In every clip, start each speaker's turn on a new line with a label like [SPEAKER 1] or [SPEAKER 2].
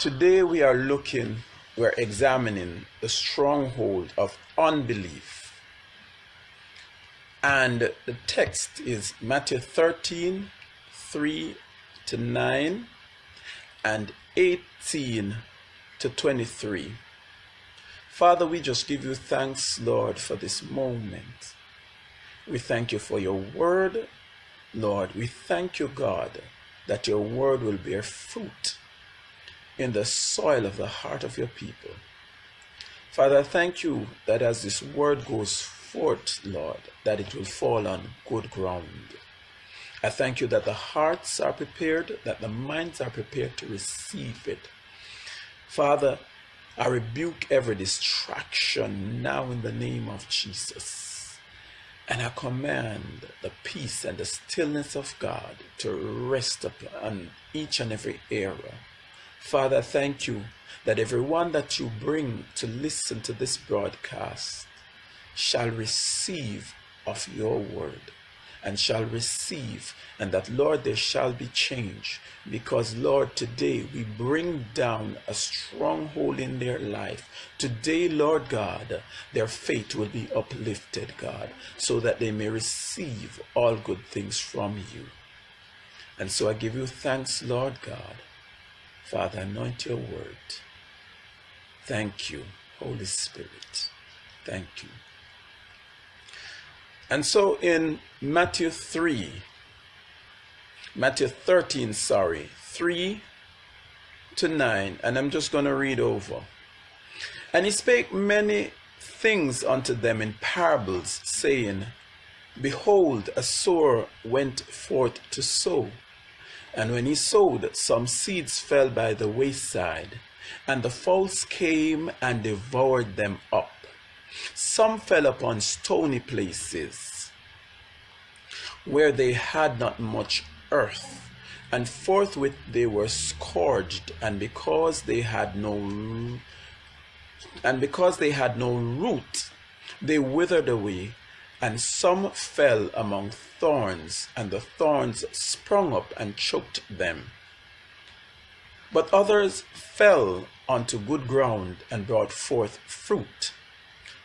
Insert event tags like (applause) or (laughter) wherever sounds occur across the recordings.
[SPEAKER 1] Today we are looking, we're examining the stronghold of unbelief. And the text is Matthew 13, 3 to 9, and 18 to 23. Father, we just give you thanks, Lord, for this moment. We thank you for your word, Lord. We thank you, God, that your word will bear fruit in the soil of the heart of your people. Father, I thank you that as this word goes forth, Lord, that it will fall on good ground. I thank you that the hearts are prepared, that the minds are prepared to receive it. Father, I rebuke every distraction now in the name of Jesus. And I command the peace and the stillness of God to rest upon each and every area. Father, thank you that everyone that you bring to listen to this broadcast shall receive of your word and shall receive, and that, Lord, there shall be change. Because, Lord, today we bring down a stronghold in their life. Today, Lord God, their faith will be uplifted, God, so that they may receive all good things from you. And so I give you thanks, Lord God. Father, anoint your word. Thank you, Holy Spirit. Thank you. And so in Matthew 3, Matthew 13, sorry, 3 to 9, and I'm just going to read over. And he spake many things unto them in parables, saying, Behold, a sower went forth to sow. And when he sowed, some seeds fell by the wayside, and the fowls came and devoured them up. Some fell upon stony places where they had not much earth, and forthwith they were scourged, and because they had no and because they had no root, they withered away, and some fell among thorns, and the thorns sprung up and choked them. But others fell onto good ground and brought forth fruit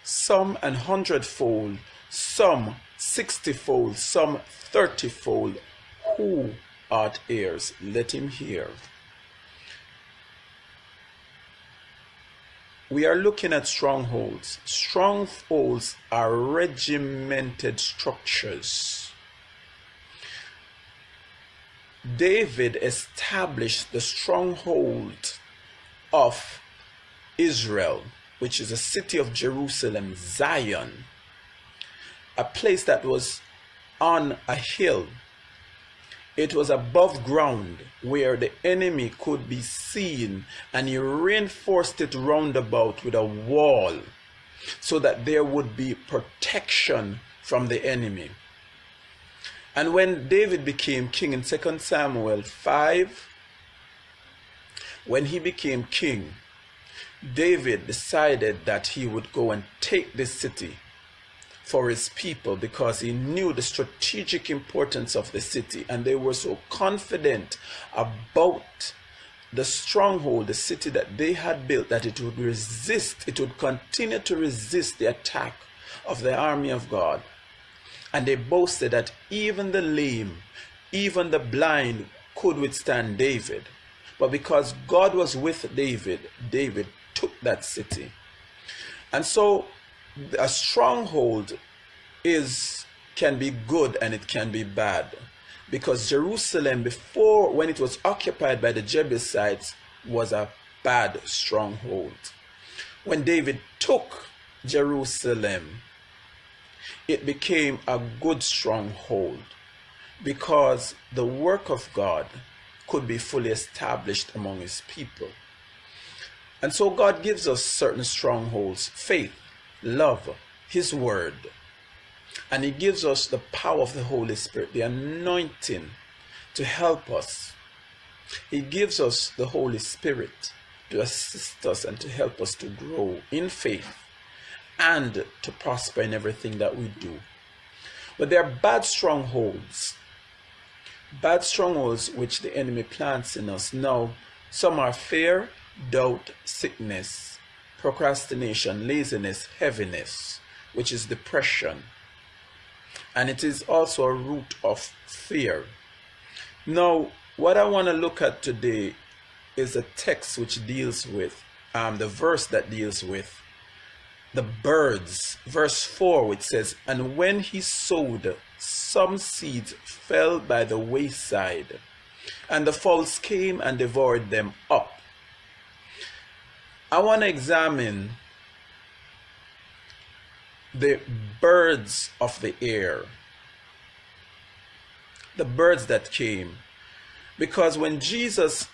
[SPEAKER 1] some an hundredfold, some sixtyfold, some thirtyfold. Who art heirs? Let him hear. We are looking at strongholds. Strongholds are regimented structures. David established the stronghold of Israel which is a city of Jerusalem, Zion, a place that was on a hill. It was above ground where the enemy could be seen, and he reinforced it round about with a wall so that there would be protection from the enemy. And when David became king in 2 Samuel 5, when he became king, David decided that he would go and take this city for his people because he knew the strategic importance of the city and they were so confident about the stronghold, the city that they had built, that it would resist, it would continue to resist the attack of the army of God. And they boasted that even the lame, even the blind could withstand David. But because God was with David, David took that city. And so a stronghold is can be good and it can be bad. Because Jerusalem before when it was occupied by the Jebusites was a bad stronghold. When David took Jerusalem, it became a good stronghold because the work of God could be fully established among his people. And so God gives us certain strongholds faith, love, His Word. And He gives us the power of the Holy Spirit, the anointing to help us. He gives us the Holy Spirit to assist us and to help us to grow in faith and to prosper in everything that we do. But there are bad strongholds, bad strongholds which the enemy plants in us. Now, some are fear, doubt, sickness, procrastination, laziness, heaviness, which is depression. And it is also a root of fear. Now, what I want to look at today is a text which deals with, um, the verse that deals with the birds. Verse 4, which says, And when he sowed, some seeds fell by the wayside, and the fowls came and devoured them up. I want to examine the birds of the air, the birds that came. Because when Jesus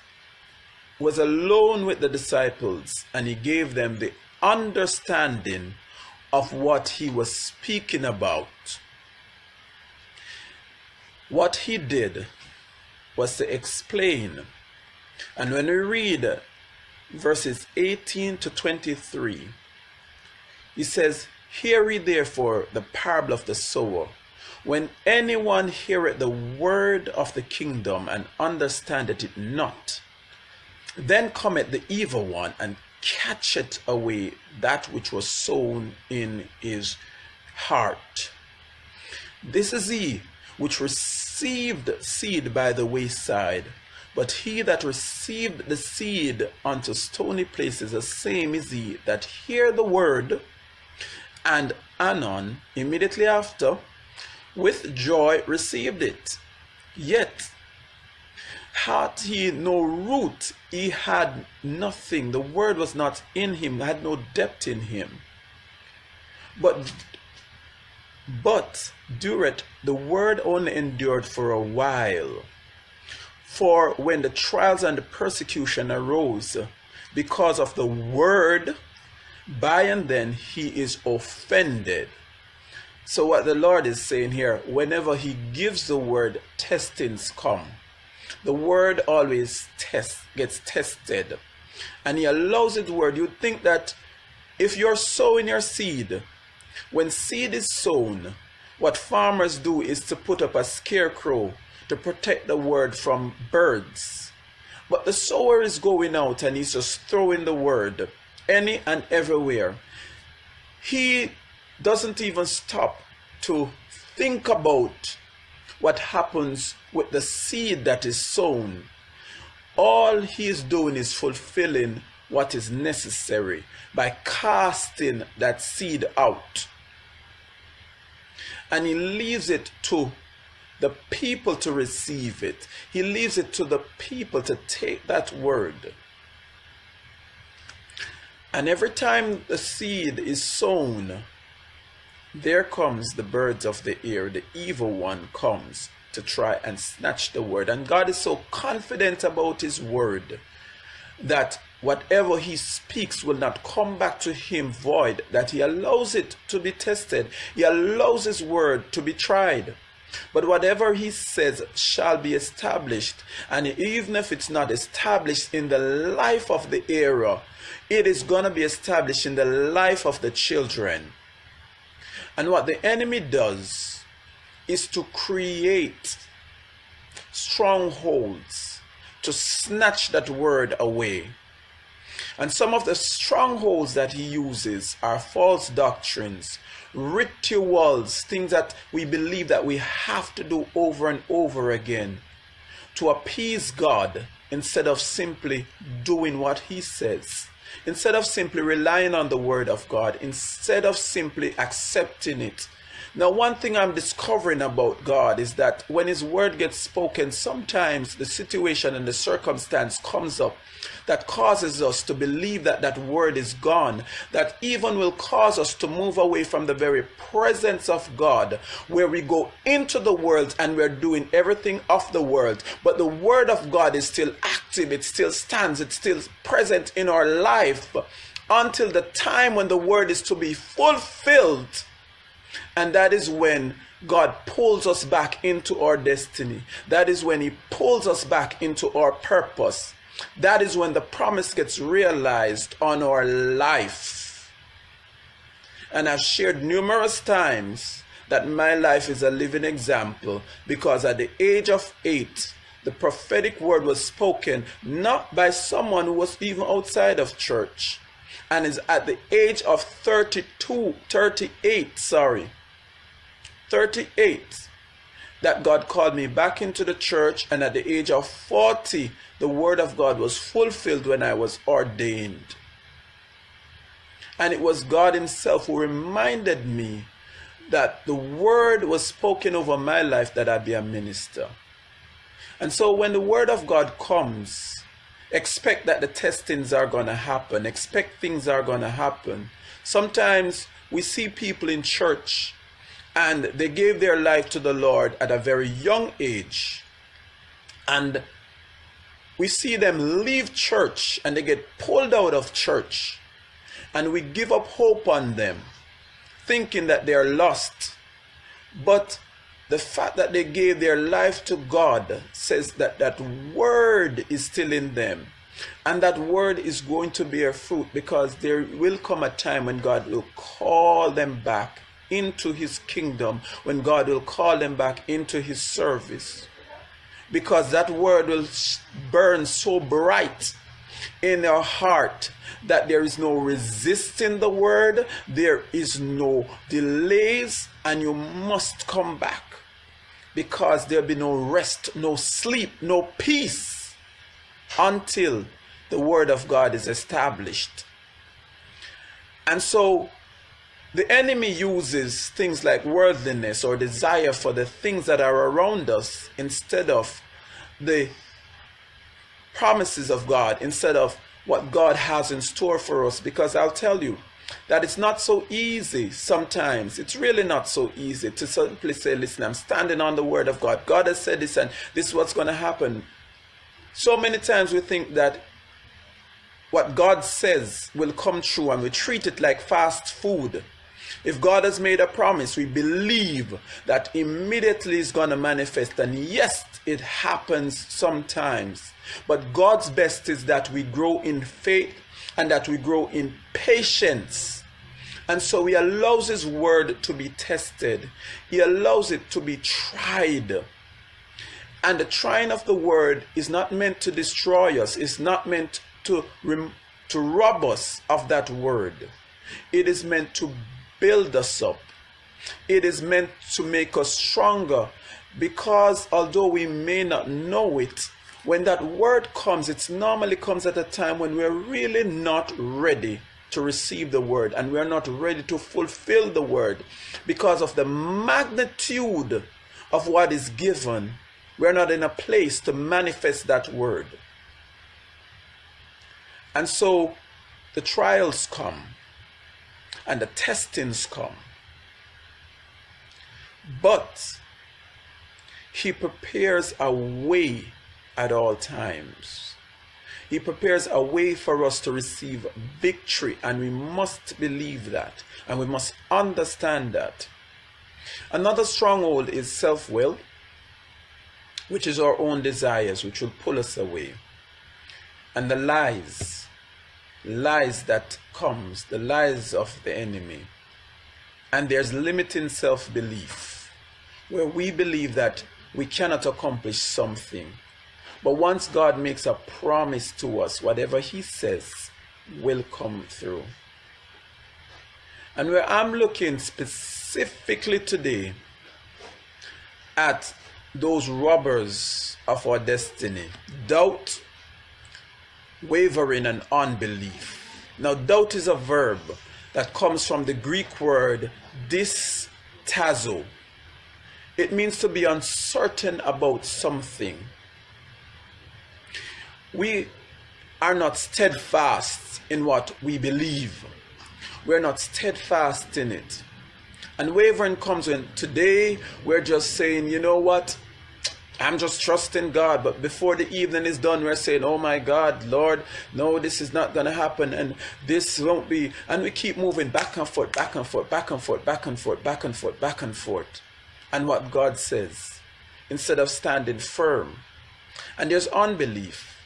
[SPEAKER 1] was alone with the disciples and he gave them the understanding of what he was speaking about, what he did was to explain. And when we read verses 18 to 23, he says, Hear ye therefore the parable of the sower. When anyone heareth the word of the kingdom and understandeth it not, then cometh the evil one and catcheth away that which was sown in his heart. This is he which received seed by the wayside. But he that received the seed unto stony places, the same is he that hear the word, and anon, immediately after, with joy received it. Yet had he no root, he had nothing. The word was not in him, had no depth in him. But but dureth the word only endured for a while. For when the trials and the persecution arose because of the word, by and then he is offended. So what the Lord is saying here, whenever he gives the word, testings come. The word always test gets tested. And he allows his word. You think that if you're sowing your seed when seed is sown what farmers do is to put up a scarecrow to protect the word from birds but the sower is going out and he's just throwing the word any and everywhere he doesn't even stop to think about what happens with the seed that is sown. All he is doing is fulfilling what is necessary by casting that seed out. And he leaves it to the people to receive it. He leaves it to the people to take that word. And every time the seed is sown, there comes the birds of the air, the evil one comes to try and snatch the word. And God is so confident about his word that whatever he speaks will not come back to him void, that he allows it to be tested. He allows his word to be tried. But whatever he says shall be established. And even if it's not established in the life of the era, it is going to be established in the life of the children. And what the enemy does is to create strongholds to snatch that word away. And some of the strongholds that he uses are false doctrines, rituals, things that we believe that we have to do over and over again to appease God instead of simply doing what he says. Instead of simply relying on the word of God, instead of simply accepting it. Now, one thing I'm discovering about God is that when His word gets spoken, sometimes the situation and the circumstance comes up that causes us to believe that that word is gone, that even will cause us to move away from the very presence of God, where we go into the world and we're doing everything of the world, but the word of God is still active, it still stands, it's still present in our life until the time when the word is to be fulfilled. And that is when God pulls us back into our destiny. That is when He pulls us back into our purpose. That is when the promise gets realized on our life. And I've shared numerous times that my life is a living example because at the age of eight, the prophetic word was spoken not by someone who was even outside of church and is at the age of 32, 38, sorry, 38, that God called me back into the church, and at the age of 40, the word of God was fulfilled when I was ordained. And it was God Himself who reminded me that the word was spoken over my life that I be a minister. And so when the word of God comes, expect that the testings are going to happen, expect things are going to happen. Sometimes we see people in church and they gave their life to the Lord at a very young age. And we see them leave church and they get pulled out of church. And we give up hope on them, thinking that they are lost. But the fact that they gave their life to God says that that word is still in them. And that word is going to bear fruit because there will come a time when God will call them back into his kingdom, when God will call them back into his service. Because that word will burn so bright in their heart that there is no resisting the word, there is no delays, and you must come back because there'll be no rest, no sleep, no peace until the word of God is established. And so the enemy uses things like worldliness or desire for the things that are around us instead of the promises of God, instead of what God has in store for us. Because I'll tell you, that it's not so easy sometimes. It's really not so easy to simply say, listen, I'm standing on the word of God. God has said this and this is what's going to happen. So many times we think that what God says will come true and we treat it like fast food. If God has made a promise, we believe that immediately is going to manifest. And yes, it happens sometimes. But God's best is that we grow in faith and that we grow in patience. And so he allows his word to be tested. He allows it to be tried. And the trying of the word is not meant to destroy us. It's not meant to, to rob us of that word. It is meant to build us up. It is meant to make us stronger because although we may not know it, when that word comes, it normally comes at a time when we're really not ready to receive the word and we're not ready to fulfill the word because of the magnitude of what is given. We're not in a place to manifest that word. And so the trials come and the testings come. But he prepares a way at all times. He prepares a way for us to receive victory, and we must believe that, and we must understand that. Another stronghold is self will, which is our own desires, which will pull us away. And the lies, lies that comes, the lies of the enemy. And there's limiting self belief, where we believe that we cannot accomplish something but once God makes a promise to us, whatever He says will come through. And where I'm looking specifically today at those robbers of our destiny doubt, wavering, and unbelief. Now, doubt is a verb that comes from the Greek word distazo. It means to be uncertain about something we are not steadfast in what we believe. We're not steadfast in it. And wavering comes when today we're just saying, you know what? I'm just trusting God. But before the evening is done, we're saying, oh my God, Lord, no, this is not going to happen. And this won't be. And we keep moving back and forth, back and forth, back and forth, back and forth, back and forth, back and forth. And what God says, instead of standing firm. And there's unbelief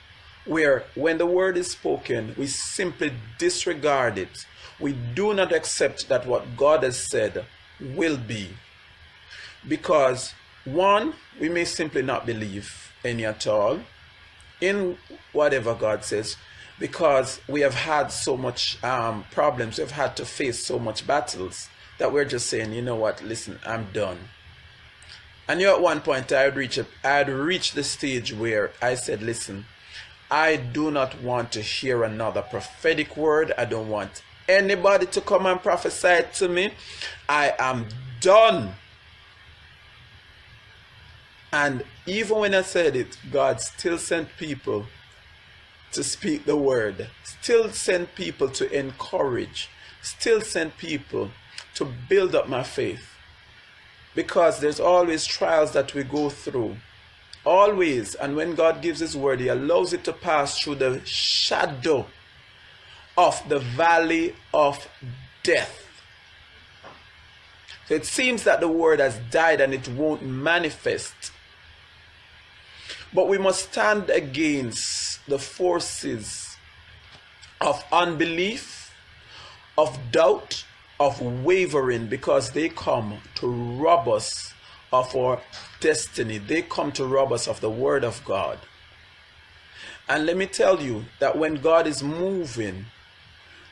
[SPEAKER 1] where when the word is spoken, we simply disregard it. We do not accept that what God has said will be. Because, one, we may simply not believe any at all in whatever God says because we have had so much um, problems, we've had to face so much battles that we're just saying, you know what, listen, I'm done. And you know, at one point I had reached I had reached the stage where I said, listen, I do not want to hear another prophetic word. I don't want anybody to come and prophesy to me. I am done. And even when I said it, God still sent people to speak the word, still sent people to encourage, still sent people to build up my faith. Because there's always trials that we go through. Always. And when God gives His word, He allows it to pass through the shadow of the valley of death. So it seems that the word has died and it won't manifest. But we must stand against the forces of unbelief, of doubt, of wavering because they come to rob us of our destiny. They come to rob us of the Word of God. And let me tell you that when God is moving,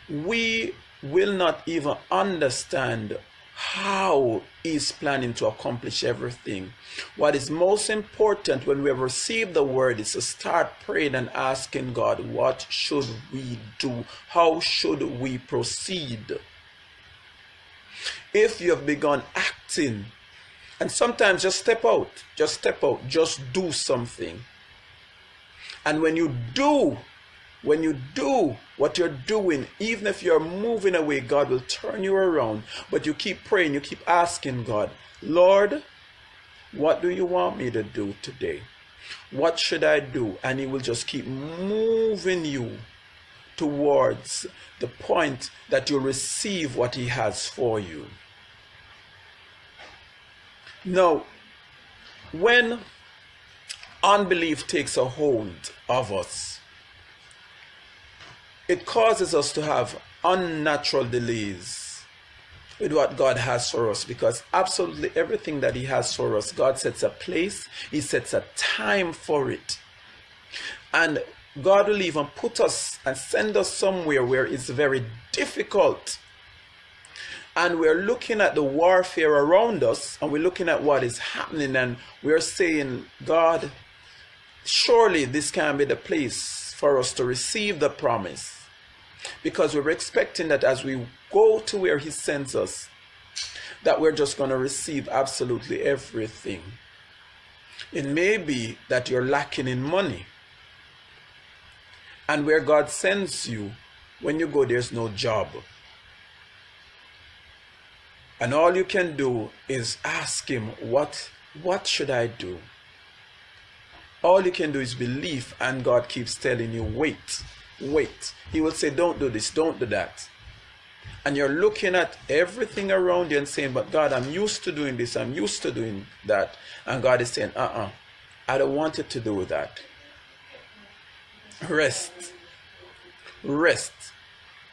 [SPEAKER 1] we will not even understand how He's planning to accomplish everything. What is most important when we have received the word is to start praying and asking God, what should we do? How should we proceed? If you have begun acting, and sometimes just step out, just step out, just do something. And when you do when you do what you're doing, even if you're moving away, God will turn you around. But you keep praying, you keep asking God, Lord, what do you want me to do today? What should I do? And He will just keep moving you towards the point that you receive what He has for you. Now, when unbelief takes a hold of us, it causes us to have unnatural delays with what God has for us because absolutely everything that He has for us, God sets a place, He sets a time for it. And God will even put us and send us somewhere where it's very difficult. And we're looking at the warfare around us and we're looking at what is happening and we're saying, God, surely this can be the place for us to receive the promise because we're expecting that as we go to where he sends us that we're just going to receive absolutely everything. It may be that you're lacking in money. And where god sends you when you go there's no job. And all you can do is ask him what what should i do? All you can do is believe and god keeps telling you wait wait. He will say, don't do this, don't do that. And you're looking at everything around you and saying, but God, I'm used to doing this, I'm used to doing that. And God is saying, uh-uh, I don't want you to do that. Rest. Rest.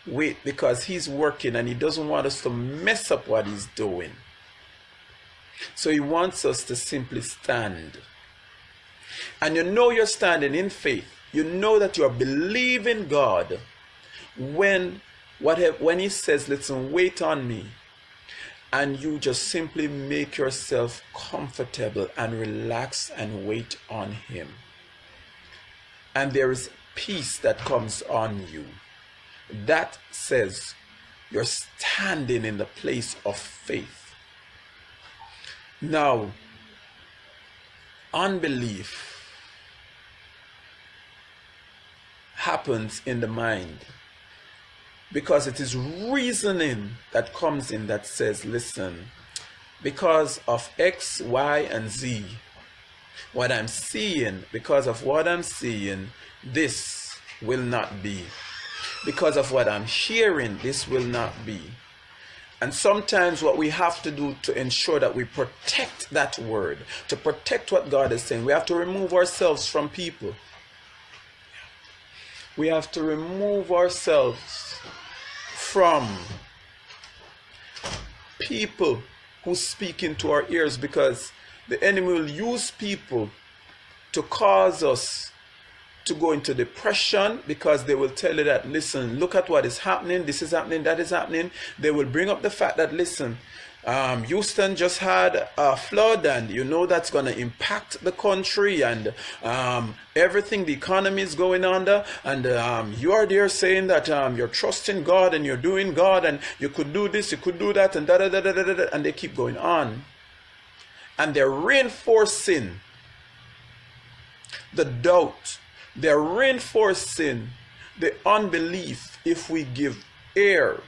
[SPEAKER 1] Wait, because he's working and he doesn't want us to mess up what he's doing. So he wants us to simply stand. And you know you're standing in faith you know that you are believing God when whatever when he says listen wait on me and you just simply make yourself comfortable and relax and wait on him. And there is peace that comes on you. That says you're standing in the place of faith. Now unbelief happens in the mind. Because it is reasoning that comes in that says listen because of x y and z what i'm seeing because of what i'm seeing this will not be. Because of what i'm hearing this will not be. And sometimes what we have to do to ensure that we protect that word to protect what god is saying we have to remove ourselves from people we have to remove ourselves from people who speak into our ears because the enemy will use people to cause us to go into depression because they will tell you that, listen, look at what is happening, this is happening, that is happening. They will bring up the fact that, listen, um, Houston just had a flood, and you know that's going to impact the country and um, everything the economy is going under. And um, you are there saying that um, you're trusting God and you're doing God, and you could do this, you could do that, and da da da da da da, and they keep going on. And they're reinforcing the doubt, they're reinforcing the unbelief if we give air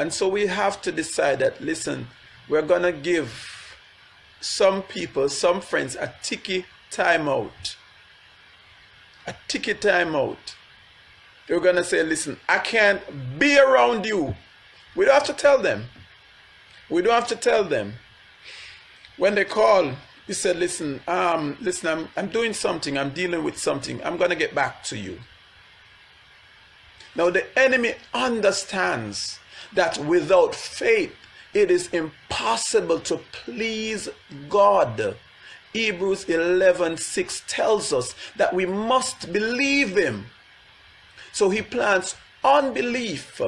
[SPEAKER 1] and so we have to decide that, listen, we're going to give some people, some friends, a ticky timeout. A ticky timeout. You're going to say, listen, I can't be around you. We don't have to tell them. We don't have to tell them. When they call, you said, listen, um, listen, I'm, I'm doing something. I'm dealing with something. I'm going to get back to you. Now, the enemy understands that without faith it is impossible to please God. Hebrews 11:6 tells us that we must believe him. So he plants unbelief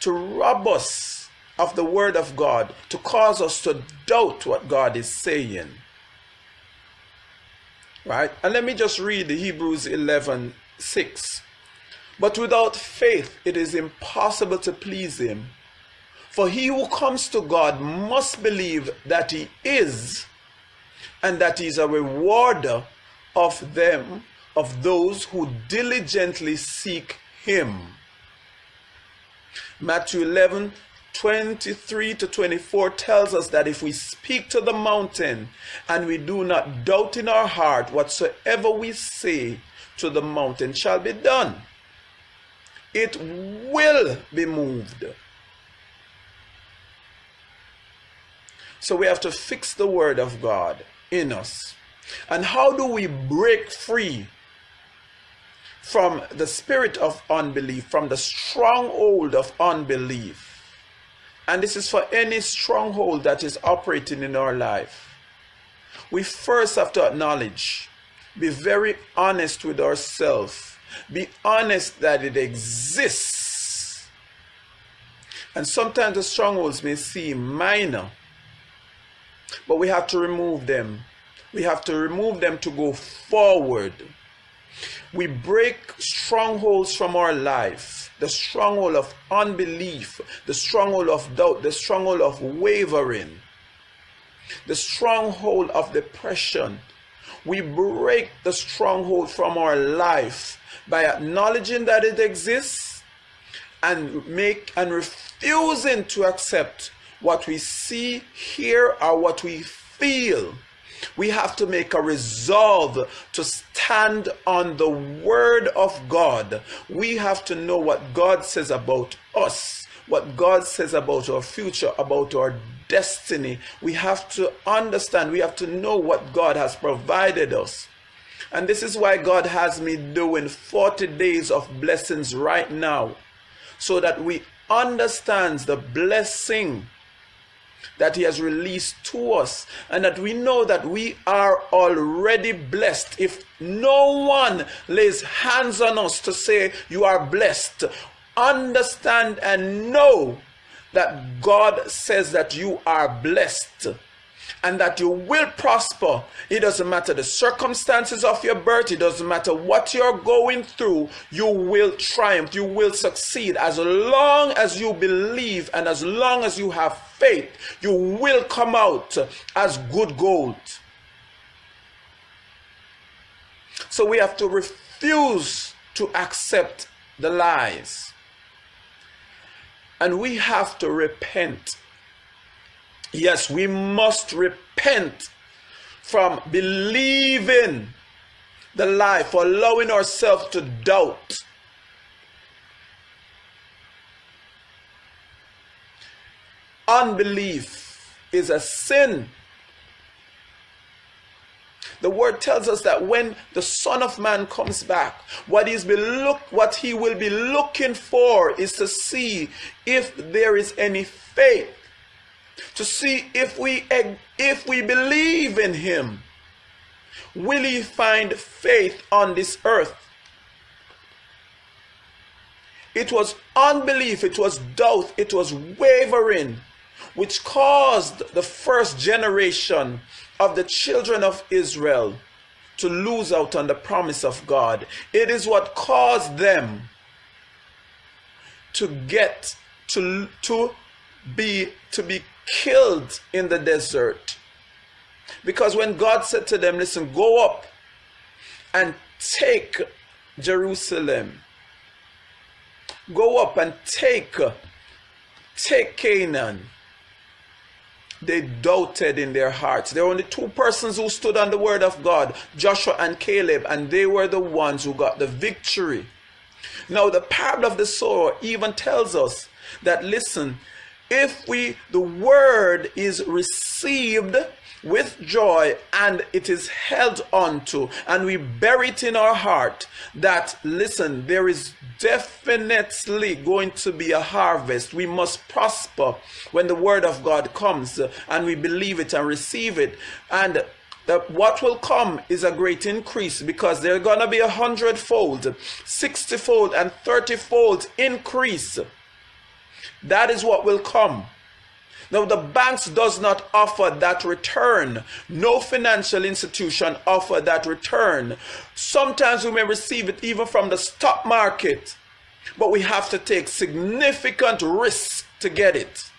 [SPEAKER 1] to rob us of the word of God, to cause us to doubt what God is saying. Right? And let me just read Hebrews 11:6. But without faith, it is impossible to please Him. For he who comes to God must believe that He is, and that He is a rewarder of them, of those who diligently seek Him. Matthew 11 23 to 24 tells us that if we speak to the mountain and we do not doubt in our heart, whatsoever we say to the mountain shall be done it will be moved. So we have to fix the word of God in us. And how do we break free from the spirit of unbelief, from the stronghold of unbelief? And this is for any stronghold that is operating in our life. We first have to acknowledge, be very honest with ourselves be honest that it exists. And sometimes the strongholds may seem minor, but we have to remove them. We have to remove them to go forward. We break strongholds from our life the stronghold of unbelief, the stronghold of doubt, the stronghold of wavering, the stronghold of depression. We break the stronghold from our life by acknowledging that it exists and make and refusing to accept what we see, hear, or what we feel. We have to make a resolve to stand on the word of God. We have to know what God says about us, what God says about our future, about our destiny. We have to understand, we have to know what God has provided us. And this is why God has me doing 40 days of blessings right now. So that we understand the blessing that he has released to us and that we know that we are already blessed if no one lays hands on us to say you are blessed understand and know that God says that you are blessed and that you will prosper. It doesn't matter the circumstances of your birth, it doesn't matter what you're going through, you will triumph, you will succeed. As long as you believe and as long as you have faith, you will come out as good gold. So we have to refuse to accept the lies. And we have to repent Yes, we must repent from believing the lie, for allowing ourselves to doubt. Unbelief is a sin. The word tells us that when the Son of Man comes back, what, he's be look, what he will be looking for is to see if there is any faith to see if we if we believe in him will he find faith on this earth? It was unbelief, it was doubt, it was wavering, which caused the first generation of the children of Israel to lose out on the promise of God. It is what caused them to get to, to be to be killed in the desert. Because when God said to them, listen, go up and take Jerusalem Go up and take, take Canaan. They doubted in their hearts. There were only two persons who stood on the word of God Joshua and Caleb, and they were the ones who got the victory. Now, the parable of the sower even tells us that, listen, if we, the word is received with joy and it is held onto and we bury it in our heart that listen there is definitely going to be a harvest we must prosper when the word of god comes and we believe it and receive it and that what will come is a great increase because there's going to be a hundredfold, sixtyfold, and thirtyfold increase. That is what will come. Now, the banks does not offer that return. No financial institution offer that return. Sometimes we may receive it even from the stock market, but we have to take significant risks to get it.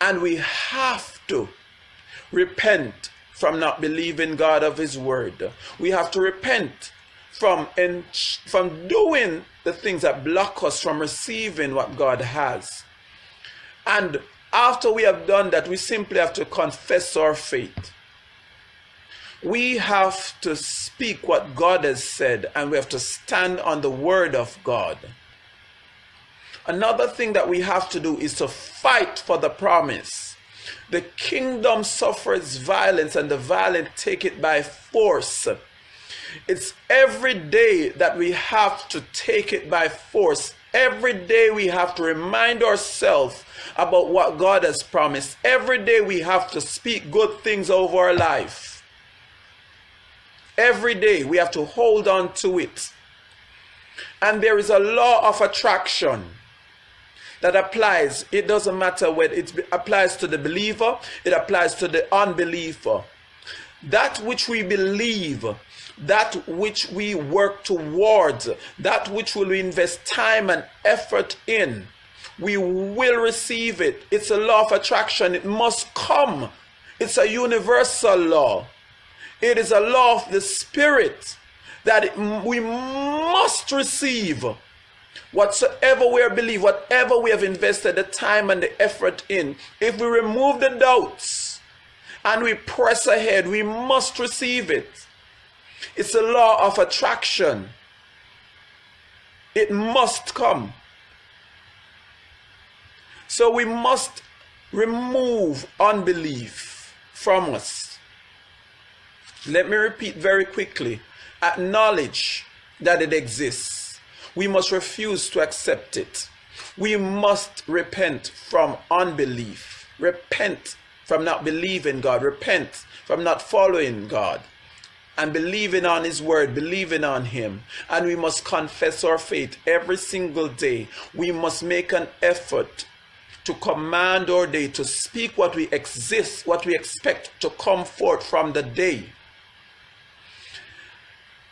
[SPEAKER 1] And we have to repent from not believing God of His word. We have to repent from, in, from doing the things that block us from receiving what God has. And after we have done that, we simply have to confess our faith. We have to speak what God has said and we have to stand on the word of God. Another thing that we have to do is to fight for the promise. The kingdom suffers violence and the violent take it by force. It's every day that we have to take it by force. Every day we have to remind ourselves about what God has promised. Every day we have to speak good things over our life. Every day we have to hold on to it. And there is a law of attraction that applies. It doesn't matter whether it applies to the believer, it applies to the unbeliever. That which we believe, that which we work towards, that which we invest time and effort in, we will receive it. It's a law of attraction. It must come. It's a universal law. It is a law of the Spirit that we must receive whatsoever we believe, whatever we have invested the time and the effort in. If we remove the doubts and we press ahead, we must receive it. It's a law of attraction. It must come. So we must remove unbelief from us. Let me repeat very quickly. Acknowledge that it exists. We must refuse to accept it. We must repent from unbelief. Repent from not believing God. Repent from not following God and believing on His word, believing on Him. And we must confess our faith every single day. We must make an effort to command our day, to speak what we exist, what we expect to come forth from the day.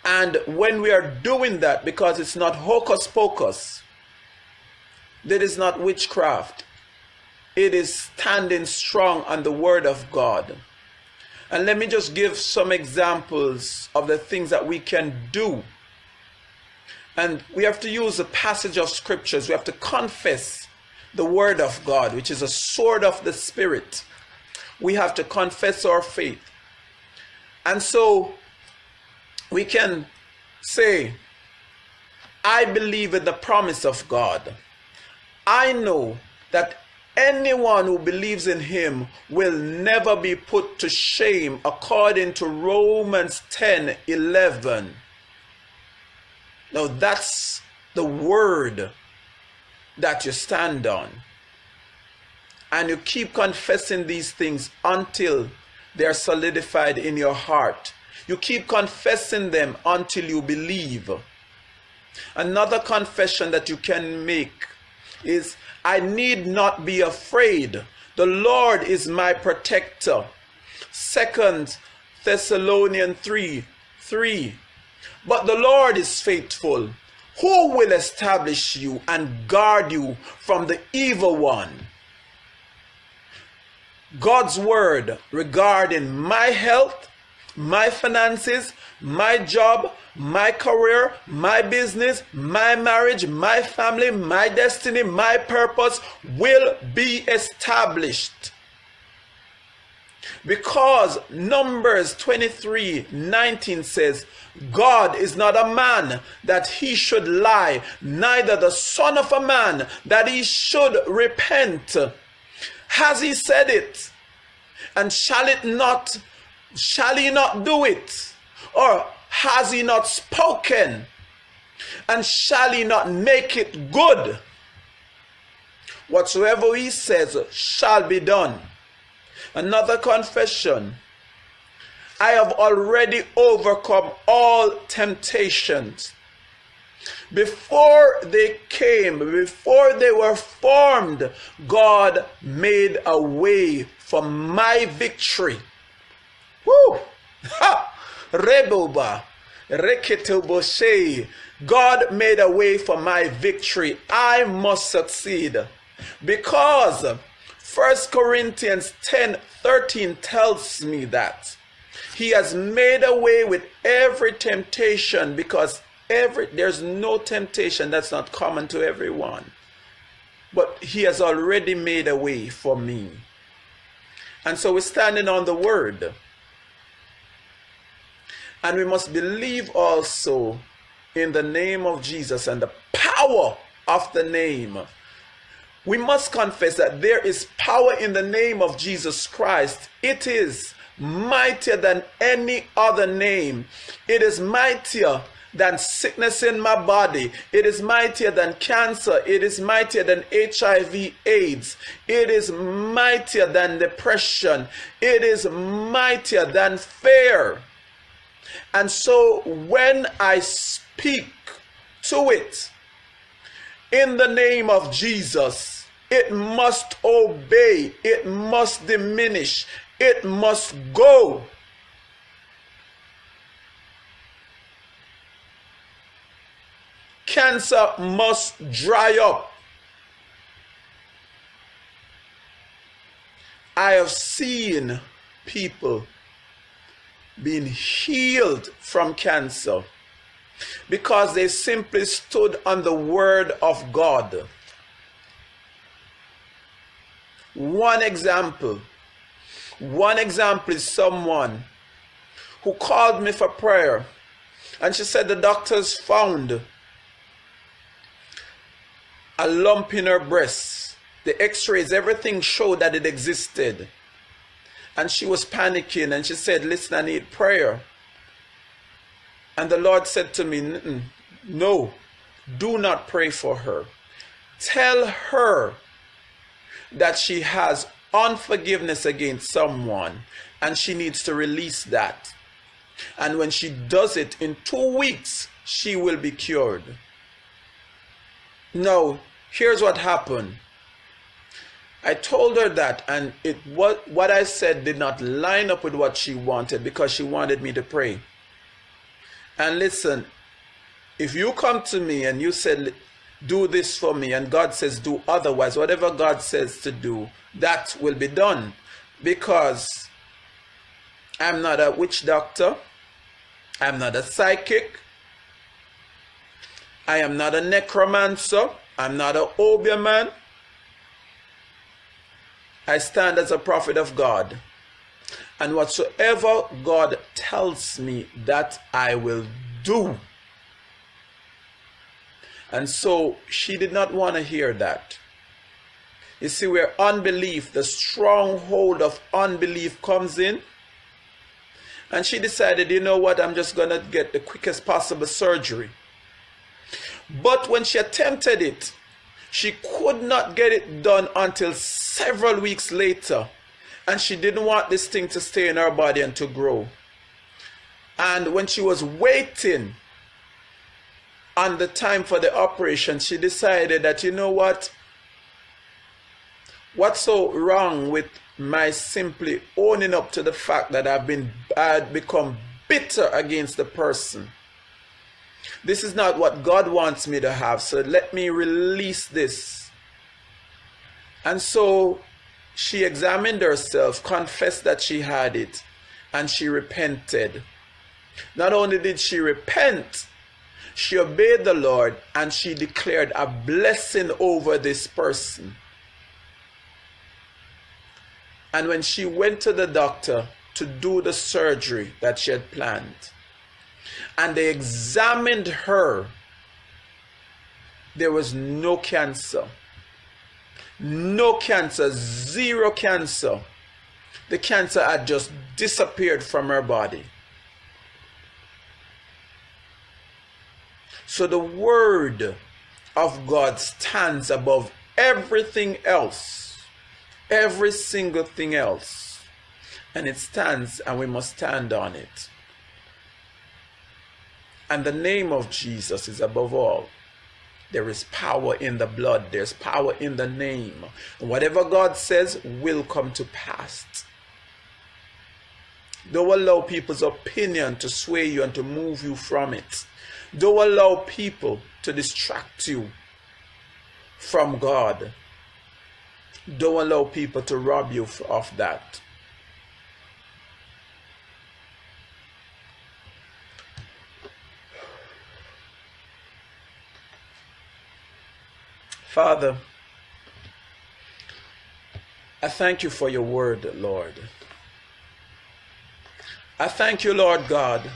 [SPEAKER 1] And when we are doing that, because it's not hocus pocus, that is not witchcraft, it is standing strong on the word of God. And let me just give some examples of the things that we can do. And we have to use the passage of scriptures. We have to confess the Word of God, which is a sword of the Spirit. We have to confess our faith. And so we can say, I believe in the promise of God. I know that anyone who believes in him will never be put to shame according to Romans 10 11. Now that's the word that you stand on. And you keep confessing these things until they are solidified in your heart. You keep confessing them until you believe. Another confession that you can make is I need not be afraid. The Lord is my protector. Second Thessalonians 3 3. But the Lord is faithful, who will establish you and guard you from the evil one. God's word regarding my health, my finances, my job, my career, my business, my marriage, my family, my destiny, my purpose will be established. Because Numbers 23 19 says, God is not a man that he should lie, neither the Son of a man that he should repent. Has he said it? And shall it not, shall he not do it? Or has he not spoken? And shall he not make it good? Whatsoever he says shall be done. Another confession. I have already overcome all temptations. Before they came, before they were formed, God made a way for my victory. Woo! (laughs) Ha! Reboba. Reketoboshe. God made a way for my victory. I must succeed. Because 1 Corinthians 10 13 tells me that he has made a way with every temptation because every there's no temptation that's not common to everyone. But he has already made a way for me. And so we're standing on the word. And we must believe also in the name of Jesus and the power of the name. We must confess that there is power in the name of Jesus Christ. It is mightier than any other name. It is mightier than sickness in my body. It is mightier than cancer. It is mightier than HIV AIDS. It is mightier than depression. It is mightier than fear. And so when I speak to it in the name of Jesus, it must obey, it must diminish, it must go. Cancer must dry up. I have seen people being healed from cancer because they simply stood on the word of God. One example, one example is someone who called me for prayer and she said the doctors found a lump in her breast. The x-rays, everything showed that it existed. And she was panicking and she said, Listen, I need prayer. And the Lord said to me, No, do not pray for her. Tell her that she has unforgiveness against someone and she needs to release that. And when she does it in two weeks, she will be cured. Now, here's what happened. I told her that, and it what what I said did not line up with what she wanted because she wanted me to pray. And listen, if you come to me and you said, "Do this for me," and God says, "Do otherwise," whatever God says to do, that will be done, because I'm not a witch doctor. I'm not a psychic. I am not a necromancer. I'm not a obeah man. I stand as a prophet of God. And whatsoever God tells me, that I will do. And so she did not want to hear that. You see, where unbelief, the stronghold of unbelief comes in. And she decided, you know what, I'm just going to get the quickest possible surgery. But when she attempted it, she could not get it done until several weeks later. and she didn't want this thing to stay in her body and to grow. And when she was waiting on the time for the operation, she decided that, you know what? What's so wrong with my simply owning up to the fact that I've been I had become bitter against the person? This is not what God wants me to have, so let me release this. And so she examined herself, confessed that she had it, and she repented. Not only did she repent, she obeyed the Lord and she declared a blessing over this person. And when she went to the doctor to do the surgery that she had planned, and they examined her, there was no cancer. No cancer, zero cancer. The cancer had just disappeared from her body. So the word of God stands above everything else, every single thing else. And it stands, and we must stand on it. And the name of Jesus is above all. There is power in the blood, there's power in the name. Whatever God says will come to pass. Don't allow people's opinion to sway you and to move you from it. Don't allow people to distract you from God. Don't allow people to rob you of that. Father, I thank you for your word, Lord. I thank you, Lord God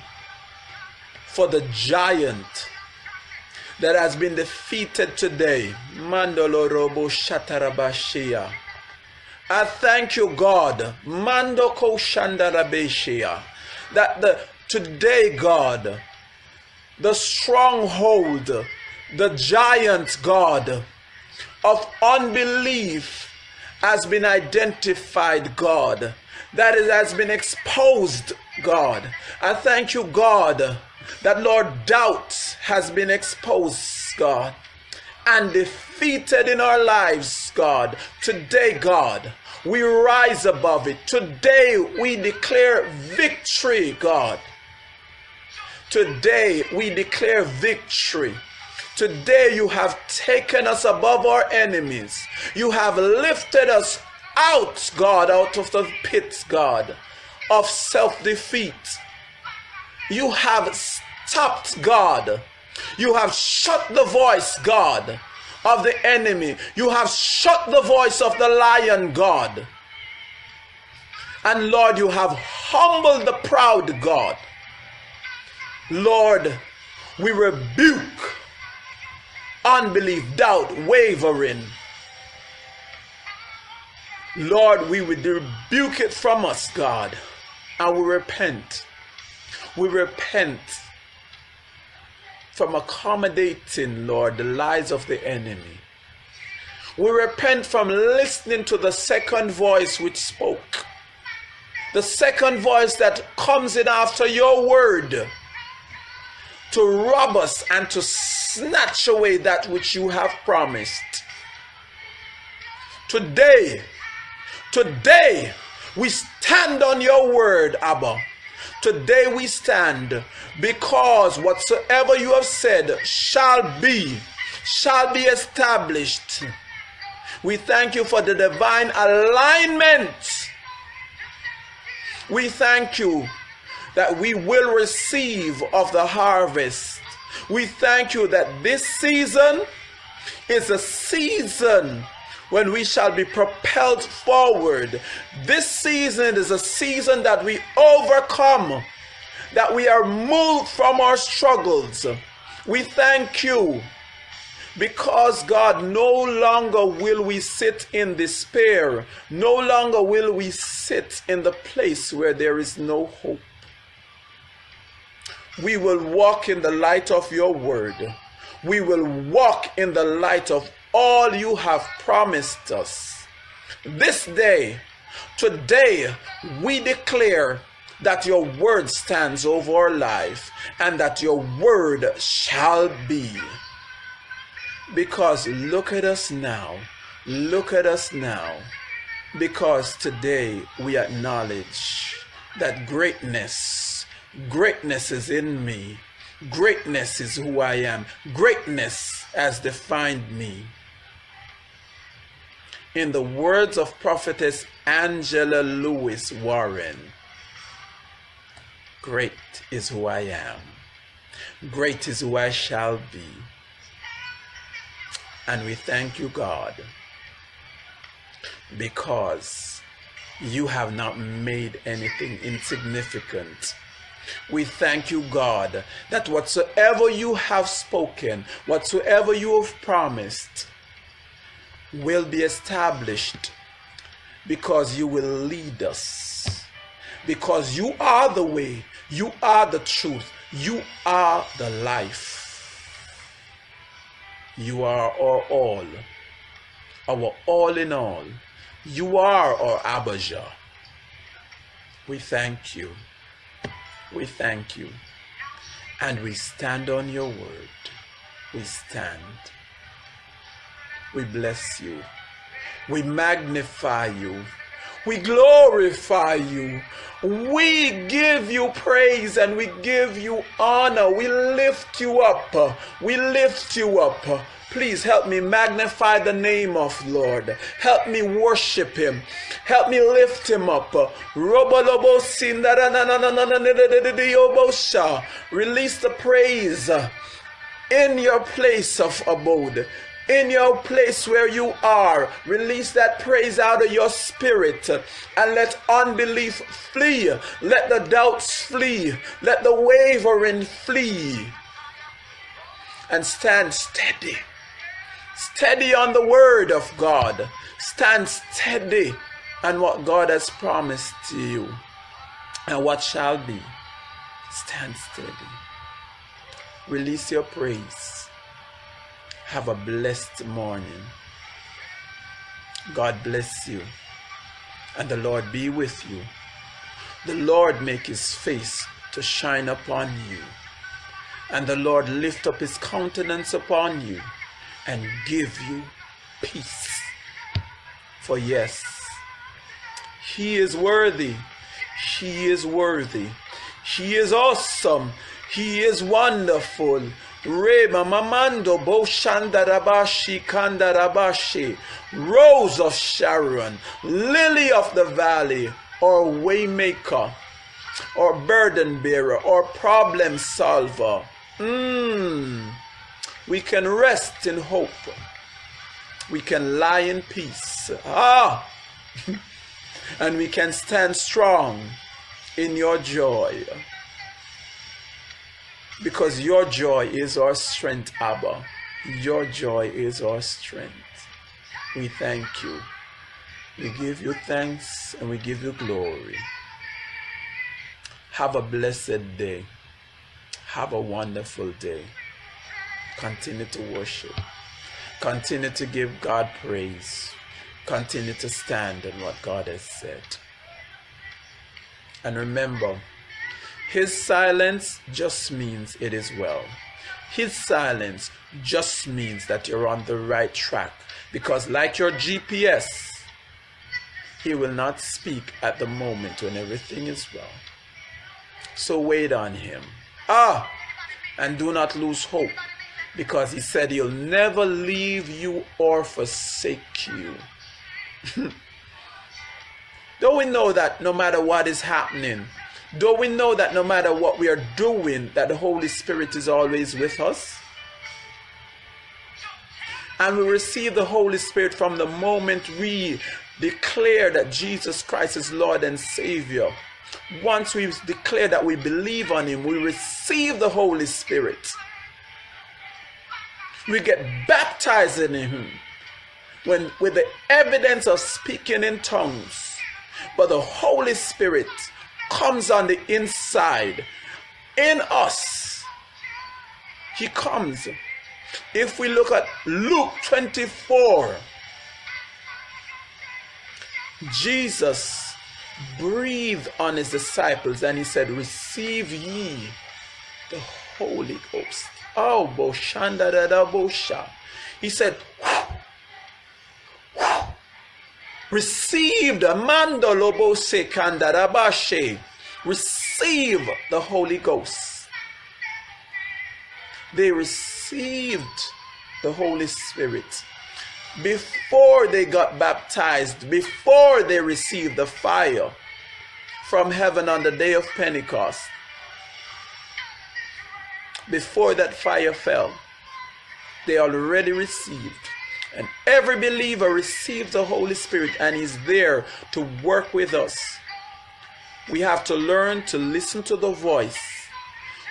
[SPEAKER 1] for the giant that has been defeated today. Mandolorobo Shatarabashia. I thank you, God, Mandoko Shandarabeshia, that the today, God, the stronghold, the giant God of unbelief has been identified, God, that it has been exposed, God. I thank you, God that, Lord, doubt has been exposed, God, and defeated in our lives, God. Today, God, we rise above it. Today, we declare victory, God. Today, we declare victory. Today, you have taken us above our enemies. You have lifted us out, God, out of the pits, God, of self defeat. You have stopped, God. You have shut the voice, God, of the enemy. You have shut the voice of the lion, God. And Lord, you have humbled the proud, God. Lord, we rebuke unbelief, doubt, wavering. Lord, we would rebuke it from us, God, and we repent we repent from accommodating, Lord, the lies of the enemy. We repent from listening to the second voice which spoke. The second voice that comes in after your word to rob us and to snatch away that which you have promised. Today, today, we stand on your word, Abba. Today we stand because whatsoever you have said shall be, shall be established. We thank you for the divine alignment. We thank you that we will receive of the harvest. We thank you that this season is a season when we shall be propelled forward. This season is a season that we overcome, that we are moved from our struggles. We thank you because God, no longer will we sit in despair, no longer will we sit in the place where there is no hope. We will walk in the light of your word. We will walk in the light of all you have promised us. This day, Today, we declare that your word stands over our life and that your word shall be. Because look at us now. Look at us now. Because today we acknowledge that greatness, greatness is in me. Greatness is who I am. Greatness has defined me. In the words of prophetess Angela Lewis Warren, great is who I am. Great is who I shall be. And we thank you, God, because you have not made anything insignificant. We thank you, God, that whatsoever you have spoken, whatsoever you have promised, will be established because you will lead us. Because you are the way, you are the truth, you are the life. You are our all, our all in all. You are our Abijah. We thank you. We thank you. And we stand on your word. We stand. We bless you. We magnify you. We glorify you. We give you praise and we give you honor. We lift you up. We lift you up. Please help me magnify the name of Lord. Help me worship him. Help me lift him up. Release the praise in your place of abode in your place where you are. Release that praise out of your spirit and let unbelief flee. Let the doubts flee. Let the wavering flee. And stand steady. Steady on the word of God. Stand steady on what God has promised to you and what shall be. Stand steady. Release your praise. Have a blessed morning. God bless you. And the Lord be with you. The Lord make his face to shine upon you. And the Lord lift up his countenance upon you and give you peace. For yes, he is worthy. He is worthy. He is awesome. He is wonderful. Reba Mamando Boshandarabashi Kandarabashi Rose of Sharon Lily of the Valley or Waymaker or burden bearer or problem solver. Mm. We can rest in hope. We can lie in peace. Ah! (laughs) and we can stand strong in your joy because your joy is our strength, Abba. Your joy is our strength. We thank you. We give you thanks and we give you glory. Have a blessed day. Have a wonderful day. Continue to worship. Continue to give God praise. Continue to stand on what God has said. And remember, his silence just means it is well. His silence just means that you're on the right track. Because, like your GPS, He will not speak at the moment when everything is well. So wait on Him. Ah! And do not lose hope. Because He said He'll never leave you or forsake you. (laughs) Don't we know that no matter what is happening, do we know that no matter what we are doing, that the Holy Spirit is always with us? And we receive the Holy Spirit from the moment we declare that Jesus Christ is Lord and Savior. Once we declare that we believe on Him, we receive the Holy Spirit. We get baptized in Him when, with the evidence of speaking in tongues. But the Holy Spirit comes on the inside in us. He comes. If we look at Luke 24, Jesus breathed on his disciples and he said, Receive ye the Holy Ghost. Oh, Boshanda da Bosha. He said, Receive the Mandolobo Sekandarabashe. Receive the Holy Ghost. They received the Holy Spirit before they got baptized, before they received the fire from heaven on the day of Pentecost, before that fire fell, they already received. And every believer receives the Holy Spirit and is there to work with us. We have to learn to listen to the voice.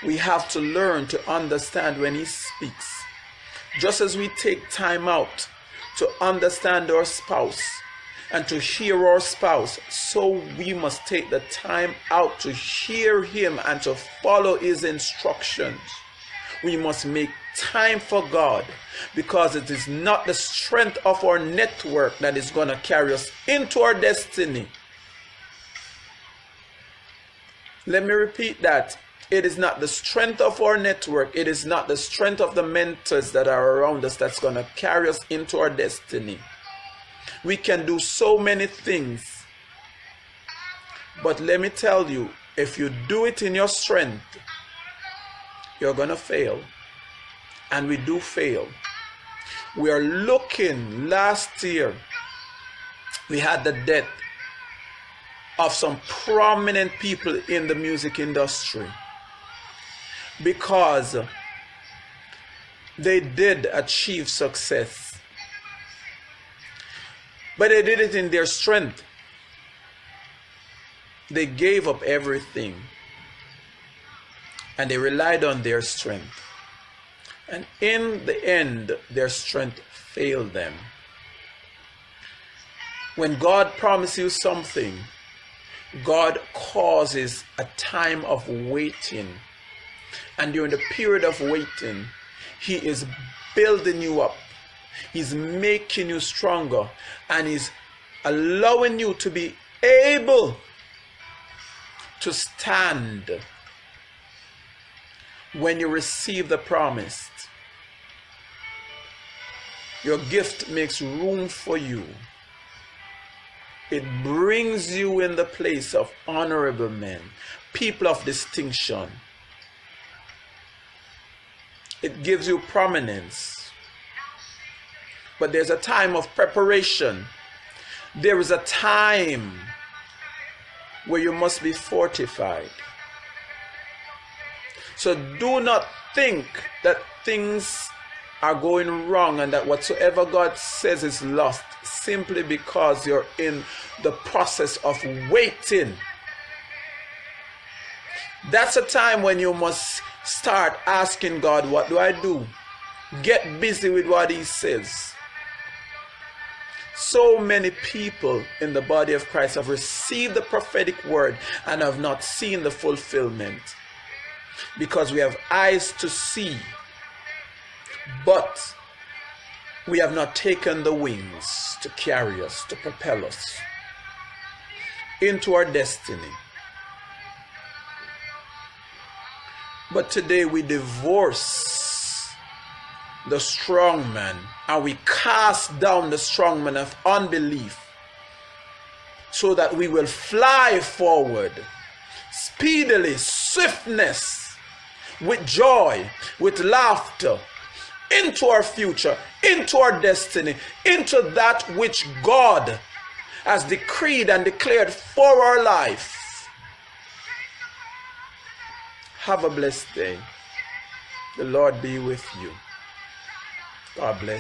[SPEAKER 1] We have to learn to understand when He speaks. Just as we take time out to understand our spouse and to hear our spouse, so we must take the time out to hear Him and to follow His instructions. We must make time for God because it is not the strength of our network that is going to carry us into our destiny. Let me repeat that. It is not the strength of our network, it is not the strength of the mentors that are around us that's going to carry us into our destiny. We can do so many things. But let me tell you, if you do it in your strength, you're going to fail. And we do fail. We are looking last year, we had the death of some prominent people in the music industry because they did achieve success. But they did it in their strength. They gave up everything and they relied on their strength. And in the end, their strength failed them. When God promises you something, God causes a time of waiting. And during the period of waiting, He is building you up. He's making you stronger. And He's allowing you to be able to stand when you receive the promise. Your gift makes room for you. It brings you in the place of honorable men, people of distinction. It gives you prominence. But there's a time of preparation. There is a time where you must be fortified. So do not think that things are going wrong and that whatsoever God says is lost simply because you're in the process of waiting. That's a time when you must start asking God, What do I do? Get busy with what He says. So many people in the body of Christ have received the prophetic word and have not seen the fulfillment because we have eyes to see, but we have not taken the wings to carry us, to propel us into our destiny. But today we divorce the strong man and we cast down the strong man of unbelief so that we will fly forward speedily, swiftness with joy, with laughter, into our future, into our destiny, into that which God has decreed and declared for our life. Have a blessed day. The Lord be with you. God bless.